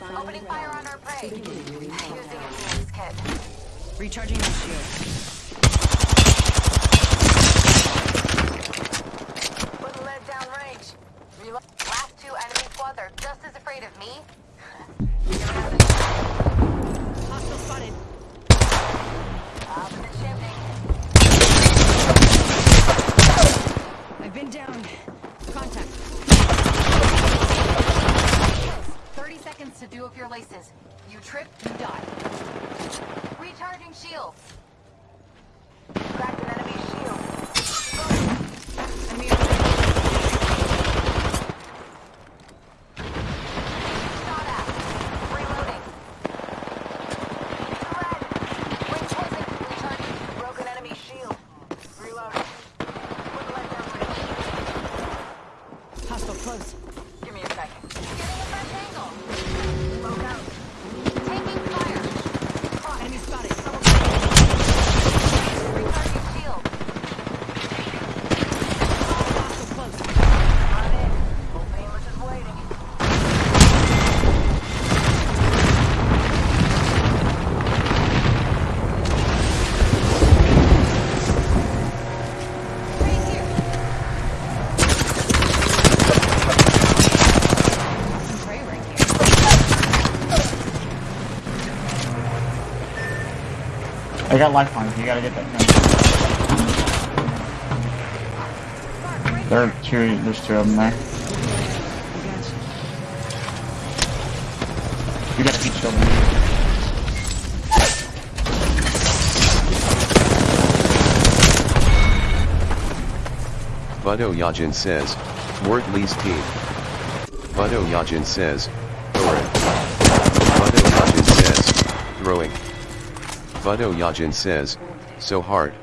Opening fire on our prey. Using a kit. Recharging my shield. Put lead down range. Last two enemy squads are just as afraid of me. I've been down. Seconds to do up your laces. You trip, you die. Recharging shields. Cracked an enemy shield. Enemy Shot at. Reloading. Red. Wing closing. Recharging. Broken enemy shield. Reloading. Quick light down range. Hostile close. Give me a second. Getting a fresh angle. Smoke out. Taking fire. Enemy spotted. Recharging shield. Hostile close. On in. Full English is waiting. Right here. Awesome prey right here. I got lifelines. You gotta get that gun. There are two. There's two of them there. You gotta shield. man. Budo Yajin says, Word lease team. Budo Yajin says, Oren. Budo Yajin says, throwing. Budo Yajin says, so hard.